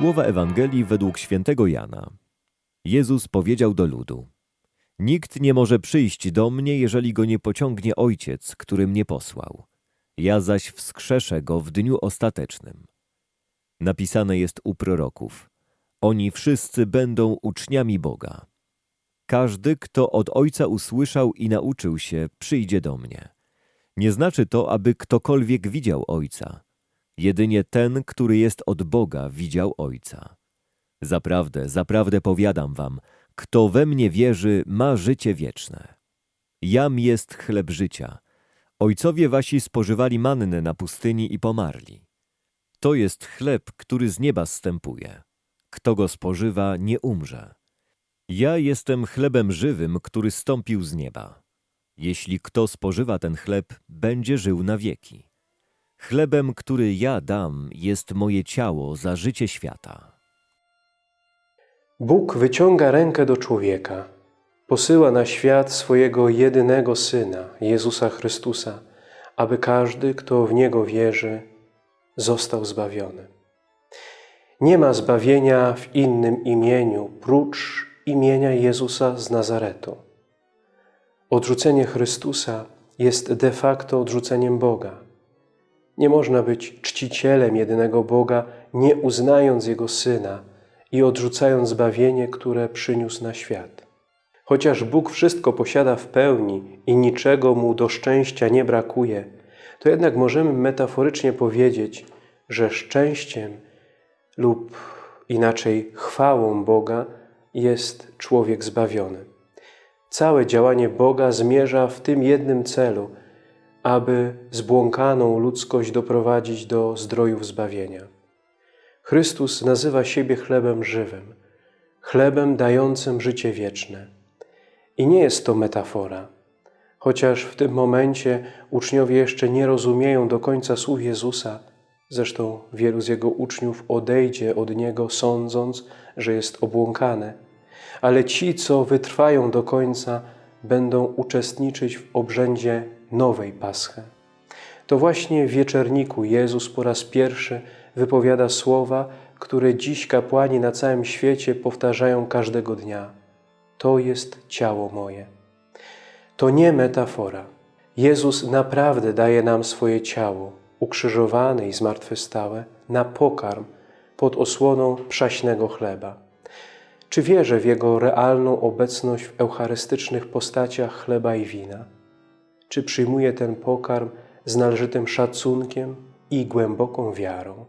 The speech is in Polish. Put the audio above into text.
Słowa Ewangelii według świętego Jana. Jezus powiedział do ludu: Nikt nie może przyjść do mnie, jeżeli go nie pociągnie Ojciec, który mnie posłał. Ja zaś wskrzeszę go w dniu ostatecznym. Napisane jest u proroków: Oni wszyscy będą uczniami Boga. Każdy, kto od Ojca usłyszał i nauczył się, przyjdzie do mnie. Nie znaczy to, aby ktokolwiek widział Ojca. Jedynie ten, który jest od Boga, widział Ojca. Zaprawdę, zaprawdę powiadam wam, kto we mnie wierzy, ma życie wieczne. Jam jest chleb życia. Ojcowie wasi spożywali mannę na pustyni i pomarli. To jest chleb, który z nieba zstępuje. Kto go spożywa, nie umrze. Ja jestem chlebem żywym, który stąpił z nieba. Jeśli kto spożywa ten chleb, będzie żył na wieki. Chlebem, który ja dam, jest moje ciało za życie świata. Bóg wyciąga rękę do człowieka, posyła na świat swojego jedynego Syna, Jezusa Chrystusa, aby każdy, kto w Niego wierzy, został zbawiony. Nie ma zbawienia w innym imieniu, prócz imienia Jezusa z Nazaretu. Odrzucenie Chrystusa jest de facto odrzuceniem Boga. Nie można być czcicielem jedynego Boga, nie uznając Jego Syna i odrzucając zbawienie, które przyniósł na świat. Chociaż Bóg wszystko posiada w pełni i niczego Mu do szczęścia nie brakuje, to jednak możemy metaforycznie powiedzieć, że szczęściem lub inaczej chwałą Boga jest człowiek zbawiony. Całe działanie Boga zmierza w tym jednym celu, aby zbłąkaną ludzkość doprowadzić do zdrojów zbawienia. Chrystus nazywa siebie chlebem żywym, chlebem dającym życie wieczne. I nie jest to metafora, chociaż w tym momencie uczniowie jeszcze nie rozumieją do końca słów Jezusa, zresztą wielu z Jego uczniów odejdzie od Niego, sądząc, że jest obłąkane, ale ci, co wytrwają do końca, będą uczestniczyć w obrzędzie nowej Paschy. To właśnie w wieczerniku Jezus po raz pierwszy wypowiada słowa, które dziś kapłani na całym świecie powtarzają każdego dnia. To jest ciało moje. To nie metafora. Jezus naprawdę daje nam swoje ciało, ukrzyżowane i zmartwychwstałe, na pokarm pod osłoną przaśnego chleba. Czy wierzę w Jego realną obecność w eucharystycznych postaciach chleba i wina? Czy przyjmuję ten pokarm z należytym szacunkiem i głęboką wiarą?